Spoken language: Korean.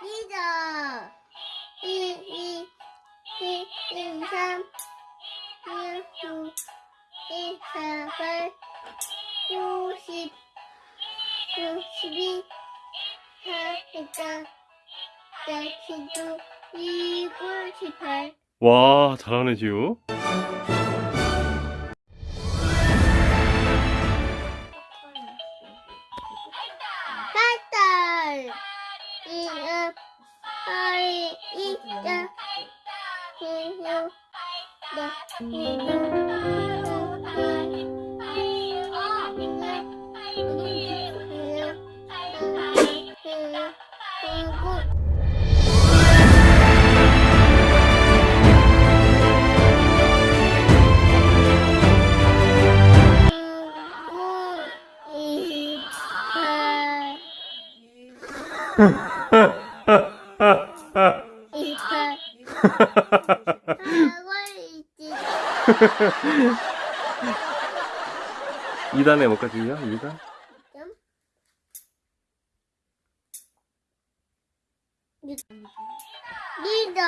리더. 이, 이, 이, 이, 삼, 일, 구, 일, 사, 팔, 육십, 육십이, 사십사, 사십구, 이구, 십팔. 와, 잘하네, 지우. Mm. 2단 해볼까, 지우야? 2단? 리더